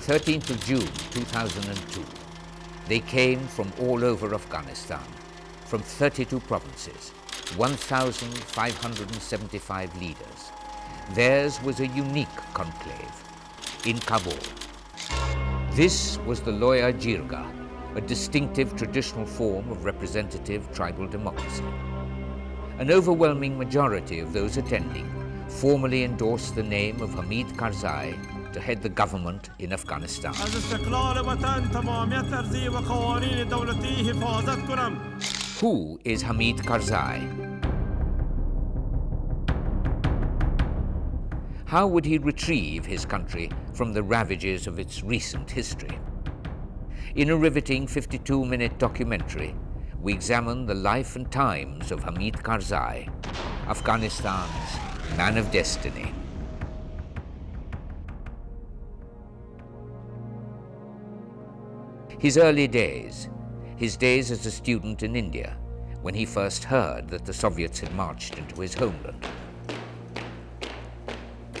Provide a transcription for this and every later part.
13th of June 2002. They came from all over Afghanistan, from 32 provinces, 1,575 leaders. Theirs was a unique conclave in Kabul. This was the Loya Jirga, a distinctive traditional form of representative tribal democracy. An overwhelming majority of those attending formally endorsed the name of Hamid Karzai to head the government in Afghanistan. Who is Hamid Karzai? How would he retrieve his country from the ravages of its recent history? In a riveting 52-minute documentary, we examine the life and times of Hamid Karzai, Afghanistan's man of destiny. His early days, his days as a student in India, when he first heard that the Soviets had marched into his homeland.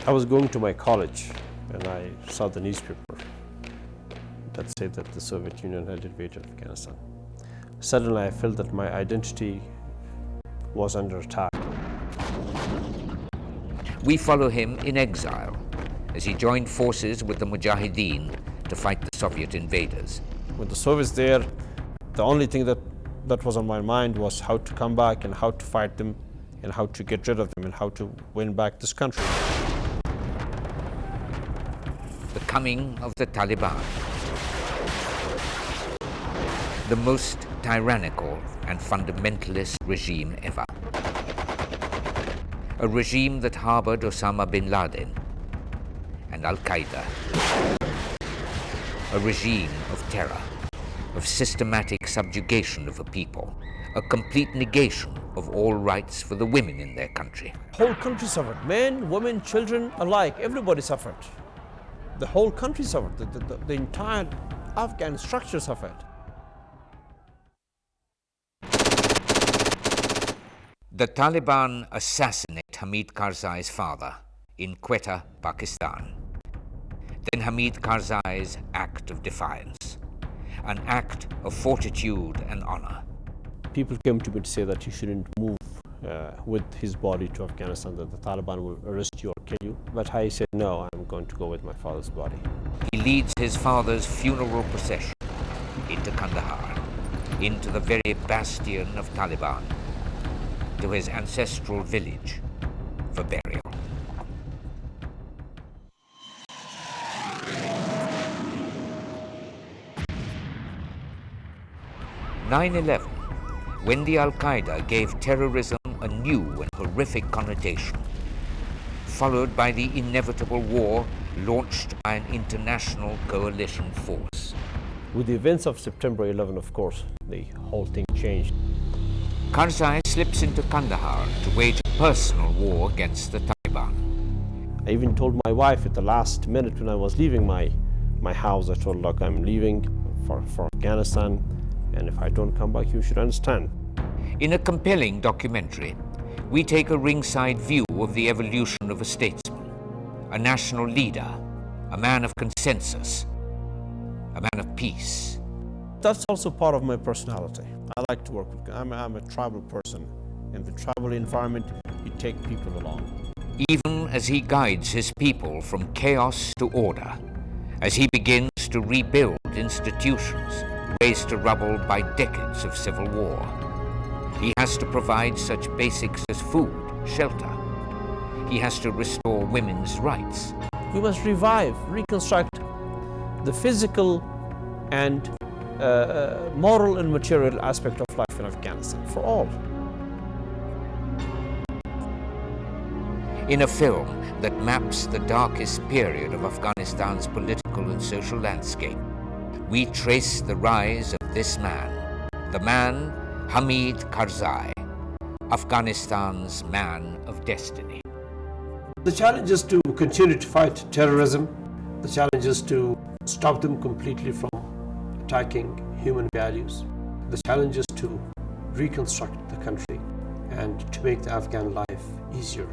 I was going to my college and I saw the newspaper that said that the Soviet Union had invaded Afghanistan. Suddenly I felt that my identity was under attack. We follow him in exile as he joined forces with the Mujahideen to fight the Soviet invaders. With the Soviets there, the only thing that, that was on my mind was how to come back and how to fight them and how to get rid of them and how to win back this country. The coming of the Taliban. The most tyrannical and fundamentalist regime ever a regime that harbored Osama bin Laden and Al-Qaeda. A regime of terror, of systematic subjugation of a people, a complete negation of all rights for the women in their country. Whole country suffered. Men, women, children alike, everybody suffered. The whole country suffered. The, the, the entire Afghan structure suffered. The Taliban assassinate Hamid Karzai's father in Quetta, Pakistan. Then Hamid Karzai's act of defiance, an act of fortitude and honor. People came to me to say that you shouldn't move uh, with his body to Afghanistan, that the Taliban will arrest you or kill you. But I said, no, I'm going to go with my father's body. He leads his father's funeral procession into Kandahar, into the very bastion of Taliban, to his ancestral village for burial. Nine eleven, when the Al-Qaeda gave terrorism a new and horrific connotation, followed by the inevitable war launched by an international coalition force. With the events of September 11, of course, the whole thing changed. Karzai slips into Kandahar to wage a personal war against the Taliban. I even told my wife at the last minute when I was leaving my, my house, I told her, look, I'm leaving for, for Afghanistan, and if I don't come back, you should understand. In a compelling documentary, we take a ringside view of the evolution of a statesman, a national leader, a man of consensus, a man of peace. That's also part of my personality. I like to work with, I'm, I'm a tribal person. In the tribal environment, you take people along. Even as he guides his people from chaos to order, as he begins to rebuild institutions razed to rubble by decades of civil war. He has to provide such basics as food, shelter. He has to restore women's rights. We must revive, reconstruct the physical and uh, uh, moral and material aspect of life in Afghanistan for all. In a film that maps the darkest period of Afghanistan's political and social landscape, we trace the rise of this man, the man Hamid Karzai, Afghanistan's man of destiny. The challenge is to continue to fight terrorism. The challenge is to stop them completely from attacking human values. The challenge is to reconstruct the country and to make the Afghan life easier